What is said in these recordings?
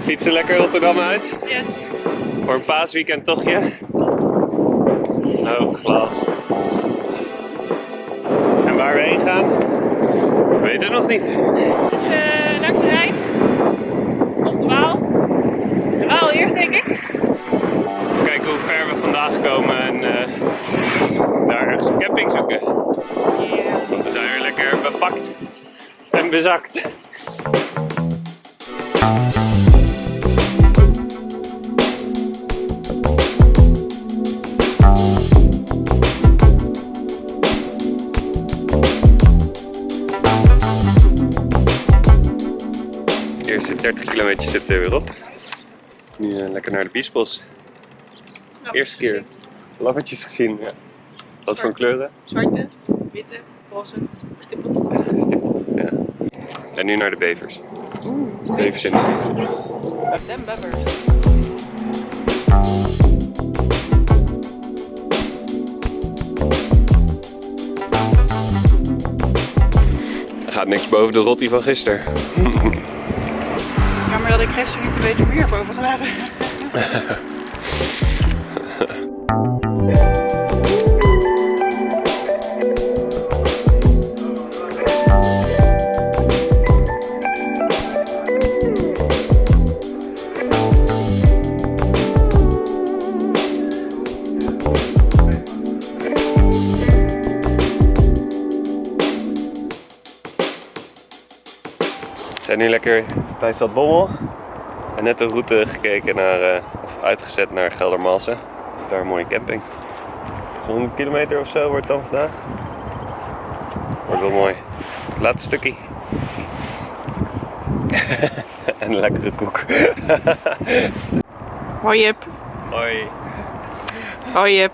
Fietsen lekker Rotterdam uit. Yes. Voor een paasweekend tochtje. Oh, glas. En waar we heen gaan, weten we nog niet. Dus uh, langs de Rijn. Of de Waal. De Waal eerst denk ik. Even kijken hoe ver we vandaag komen en uh, daar ergens een camping zoeken. Yeah. We zijn weer lekker bepakt en bezakt. De eerste 30 kilometer zitten er weer op. Nu uh, lekker naar de Biesbos. Eerste keer laffertjes gezien. Ja. Wat voor kleuren? Zwarte, witte, roze, gestippeld. En nu naar de bevers. Oeh, Bevers in de bevers. Dem bebbers. Er gaat niks boven de rotti van gisteren. Jammer dat ik gisteren niet een beetje meer boven gelaten. zijn nu lekker bij Stad Bommel. En net de route gekeken naar, eh, of uitgezet naar Geldermalsen. Daar een mooie camping. 100 kilometer of zo wordt het dan vandaag. Wordt wel mooi. Laatste stukje. en een lekkere koek. Hoi Jip. Hoi. Hoi Jip.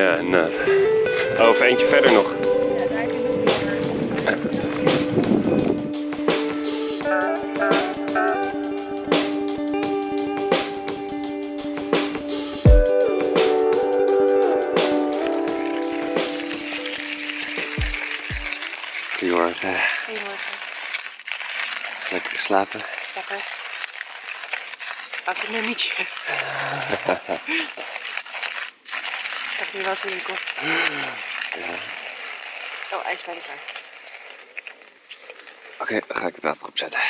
Ja, inderdaad. Oh, of eentje verder nog. Goedemorgen. Goedemorgen. Lekker geslapen. Lekker. Als een nummertje. Ik heb nu wat in je kop. Oh, ijs bij de klaar. Oké, dan ga ik het water opzetten.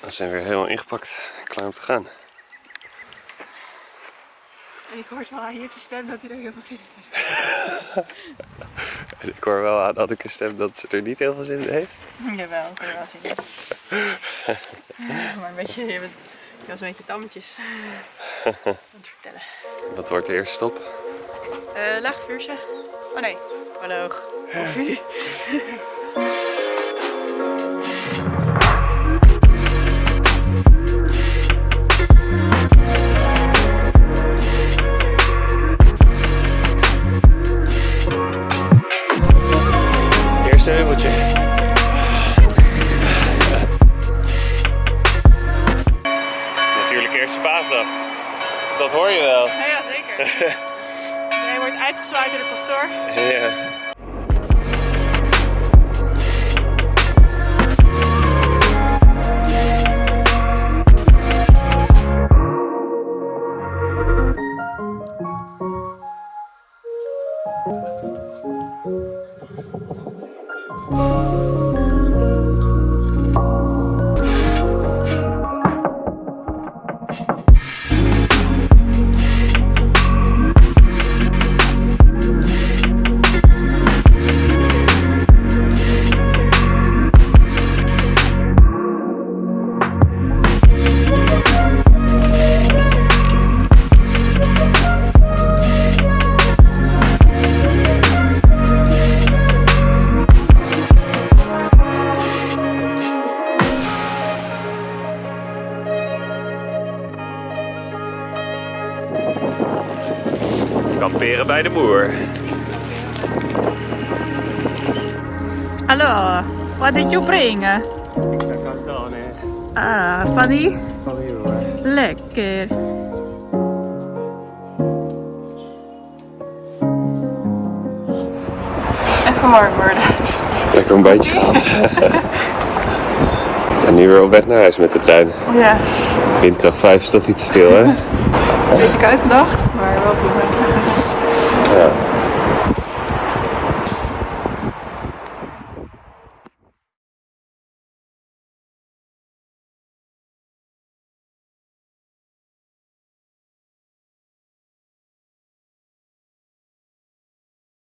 We zijn weer helemaal ingepakt klaar om te gaan. En ik hoor wel aan je stem dat hij er heel veel zin in heeft. En ik hoor wel aan dat ik een stem dat ze er niet heel veel zin in heeft. Jawel, ik hoor er wel zin in. Maar een beetje, je, bent, je was een beetje tammetjes aan het vertellen. Wat wordt de eerste stop? Eh laag vuurtje. Oh nee, proloog. Koffie. Jij wordt uitgezwaaid door de pastoor. Ja. Kamperen bij de boer. Hallo, what did you bring? Ah, funny? Lekker. Even warm worden. Lekker een beetje gehad. En nu weer op weg naar huis met de trein. Ja, Windkracht 5 is toch iets te veel, hè? een beetje koud vannacht, maar wel prima. Ja.